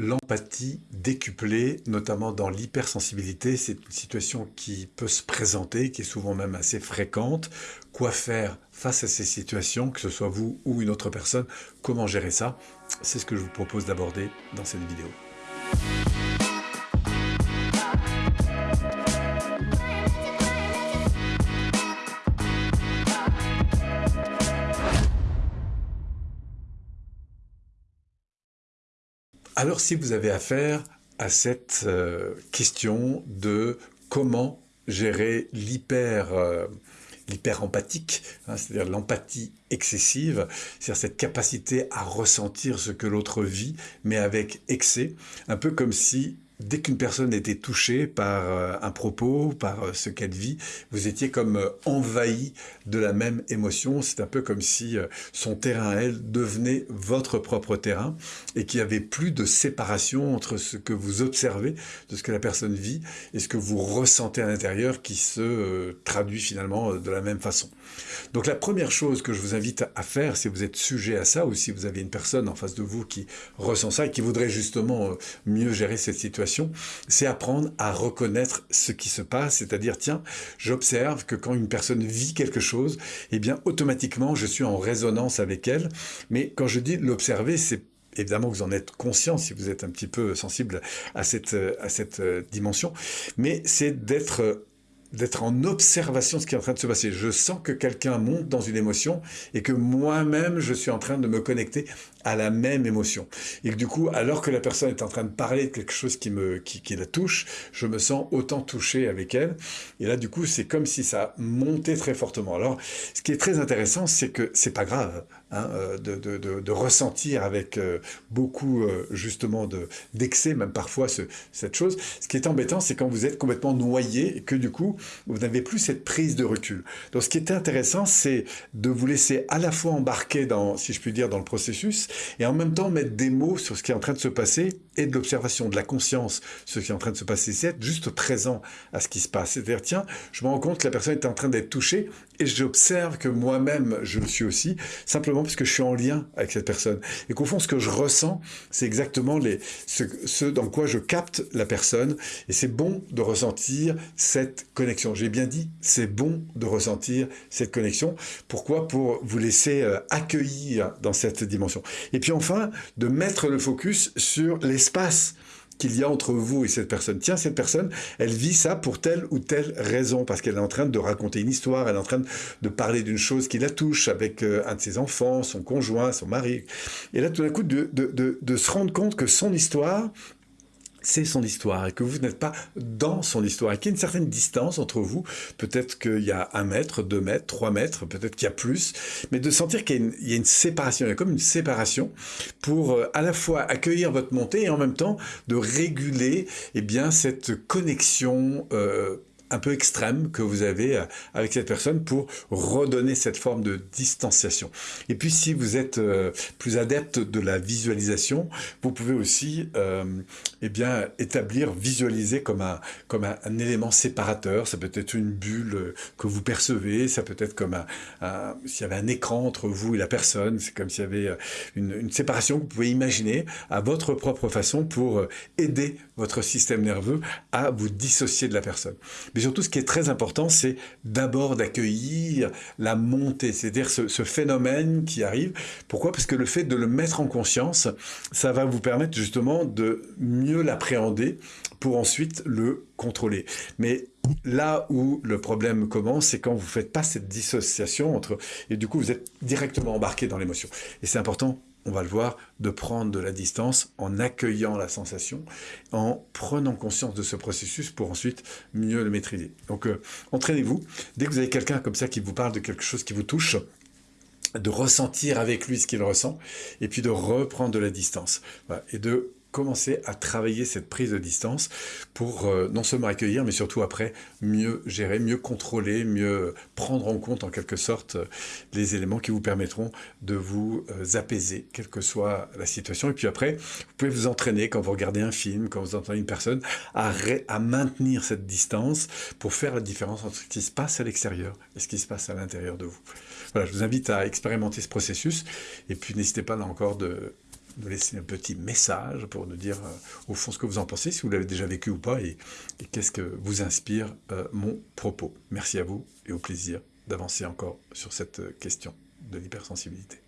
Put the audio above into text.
l'empathie décuplée, notamment dans l'hypersensibilité. C'est une situation qui peut se présenter, qui est souvent même assez fréquente. Quoi faire face à ces situations, que ce soit vous ou une autre personne? Comment gérer ça? C'est ce que je vous propose d'aborder dans cette vidéo. Alors si vous avez affaire à cette euh, question de comment gérer l'hyper euh, empathique, hein, c'est-à-dire l'empathie excessive, c'est-à-dire cette capacité à ressentir ce que l'autre vit, mais avec excès, un peu comme si dès qu'une personne était touchée par euh, un propos, par euh, ce qu'elle vit, vous étiez comme euh, envahi de la même émotion. C'est un peu comme si son terrain, elle, devenait votre propre terrain et qu'il n'y avait plus de séparation entre ce que vous observez de ce que la personne vit et ce que vous ressentez à l'intérieur qui se traduit finalement de la même façon. Donc la première chose que je vous invite à faire, si vous êtes sujet à ça ou si vous avez une personne en face de vous qui ressent ça et qui voudrait justement mieux gérer cette situation, c'est apprendre à reconnaître ce qui se passe, c'est-à-dire, tiens, j'observe que quand une personne vit quelque chose, eh bien, automatiquement, je suis en résonance avec elle. Mais quand je dis l'observer, c'est évidemment vous en êtes conscient si vous êtes un petit peu sensible à cette, à cette euh, dimension, mais c'est d'être d'être en observation de ce qui est en train de se passer. Je sens que quelqu'un monte dans une émotion et que moi-même, je suis en train de me connecter à la même émotion. Et que du coup, alors que la personne est en train de parler de quelque chose qui, me, qui, qui la touche, je me sens autant touché avec elle. Et là, du coup, c'est comme si ça montait très fortement. Alors, ce qui est très intéressant, c'est que c'est pas grave hein, euh, de, de, de, ressentir avec euh, beaucoup, euh, justement, d'excès, même parfois, ce, cette chose. Ce qui est embêtant, c'est quand vous êtes complètement noyé et que du coup, vous n'avez plus cette prise de recul. Donc, ce qui est intéressant, c'est de vous laisser à la fois embarquer dans, si je puis dire, dans le processus, et en même temps mettre des mots sur ce qui est en train de se passer et de l'observation, de la conscience, ce qui est en train de se passer, c'est être juste présent à ce qui se passe. C'est-à-dire, tiens, je me rends compte que la personne est en train d'être touchée et j'observe que moi-même, je le suis aussi, simplement parce que je suis en lien avec cette personne. Et qu'au fond, ce que je ressens, c'est exactement ce dans quoi je capte la personne. Et c'est bon de ressentir cette connexion. J'ai bien dit, c'est bon de ressentir cette connexion. Pourquoi? Pour vous laisser euh, accueillir dans cette dimension. Et puis enfin, de mettre le focus sur l'espace qu'il y a entre vous et cette personne. Tiens, cette personne, elle vit ça pour telle ou telle raison, parce qu'elle est en train de raconter une histoire, elle est en train de parler d'une chose qui la touche avec euh, un de ses enfants, son conjoint, son mari. Et là, tout d'un coup, de, de, de se rendre compte que son histoire, c'est son histoire et que vous n'êtes pas dans son histoire et qu'il y a une certaine distance entre vous? Peut-être qu'il y a un mètre, deux mètres, trois mètres, peut-être qu'il y a plus, mais de sentir qu'il y, a une séparation, il y a comme une séparation pour euh, à la fois accueillir votre montée et en même temps de réguler eh bien, cette connexion euh, un peu extrême que vous avez euh, avec cette personne pour redonner cette forme de distanciation. Et puis si vous êtes euh, plus adepte de la visualisation, vous pouvez aussi euh, eh bien, établir, visualiser comme, un, comme un, élément séparateur. Ça peut être une bulle que vous percevez, ça peut être comme un, s'il y avait un écran entre vous et la personne, c'est comme s'il y avait une, séparation que vous pouvez imaginer à votre propre façon pour aider votre système nerveux à vous dissocier de la personne. Surtout, ce qui est très important, c'est d'abord d'accueillir la montée, c'est-à-dire ce, ce, phénomène qui arrive. Pourquoi? Parce que le fait de le mettre en conscience, ça va vous permettre justement de mieux l'appréhender pour ensuite le contrôler. Mais là où le problème commence, c'est quand vous ne faites pas cette dissociation entre... Et du coup, vous êtes directement embarqué dans l'émotion. Et c'est important on va le voir, de prendre de la distance en accueillant la sensation, en prenant conscience de ce processus pour ensuite mieux le maîtriser. Donc euh, entraînez-vous. Dès que vous avez quelqu'un comme ça qui vous parle de quelque chose qui vous touche, de ressentir avec lui ce qu'il ressent, et puis de reprendre de la distance. et de commencer à travailler cette prise de distance pour euh, non seulement accueillir, mais surtout après mieux gérer, mieux contrôler, mieux prendre en compte en quelque sorte euh, les éléments qui vous permettront de vous euh, apaiser, quelle que soit la situation. Et puis après, vous pouvez vous entraîner quand vous regardez un film, quand vous entendez une personne, à, à maintenir cette distance pour faire la différence entre ce qui se passe à l'extérieur et ce qui se passe à l'intérieur de vous. Voilà, je vous invite à expérimenter ce processus et puis n'hésitez pas là encore de nous laisser un petit message pour nous dire au fond ce que vous en pensez, si vous l'avez déjà vécu ou pas, et, qu'est-ce que vous inspire mon propos. Merci à vous et au plaisir d'avancer encore sur cette question de l'hypersensibilité.